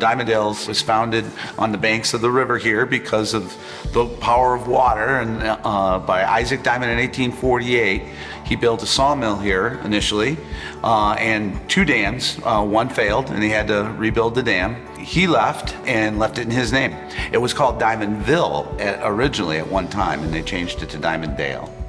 Dimondale was founded on the banks of the river here because of the power of water and uh, by Isaac Dimond in 1848. He built a sawmill here initially uh, and two dams. Uh, one failed and he had to rebuild the dam. He left and left it in his name. It was called Diamondville at, originally at one time and they changed it to Dimondale.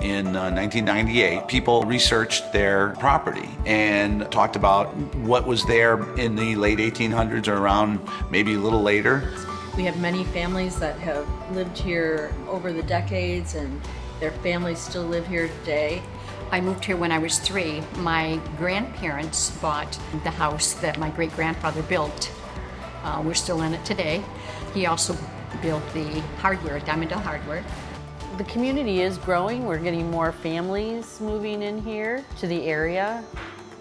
In uh, 1998, people researched their property and talked about what was there in the late 1800s or around maybe a little later. We have many families that have lived here over the decades and their families still live here today. I moved here when I was three. My grandparents bought the house that my great-grandfather built. Uh, we're still in it today. He also built the hardware, Diamond Dimondale Hardware. The community is growing. We're getting more families moving in here to the area,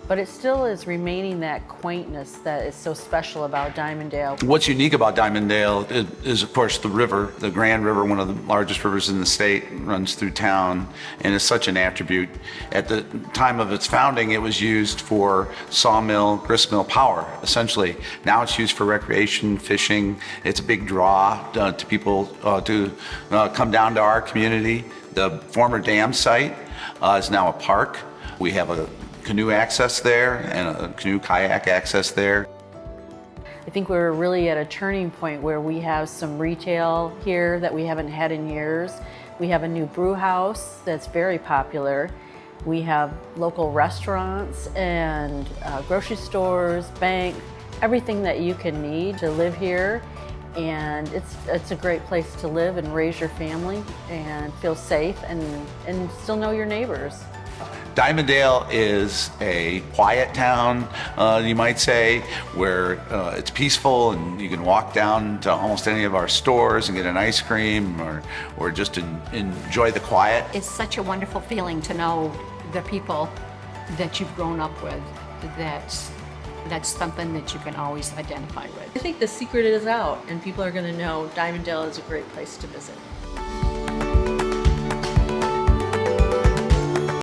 but it still is remaining that quaintness that is so special about Dimondale. What's unique about Dimondale is, is, of course, the river. The Grand River, one of the largest rivers in the state, runs through town and is such an attribute. At the time of its founding, it was used for sawmill, gristmill power, essentially. Now it's used for recreation, fishing. It's a big draw uh, to people uh, to uh, come down to our community. The former dam site uh, is now a park. We have a canoe access there and a canoe kayak access there. I think we're really at a turning point where we have some retail here that we haven't had in years. We have a new brew house that's very popular. We have local restaurants and uh, grocery stores, bank, everything that you can need to live here. And it's, it's a great place to live and raise your family and feel safe and, and still know your neighbors. Dimondale is a quiet town, uh, you might say, where uh, it's peaceful and you can walk down to almost any of our stores and get an ice cream or, or just en enjoy the quiet. It's such a wonderful feeling to know the people that you've grown up with, that's, that's something that you can always identify with. I think the secret is out and people are going to know Dimondale is a great place to visit.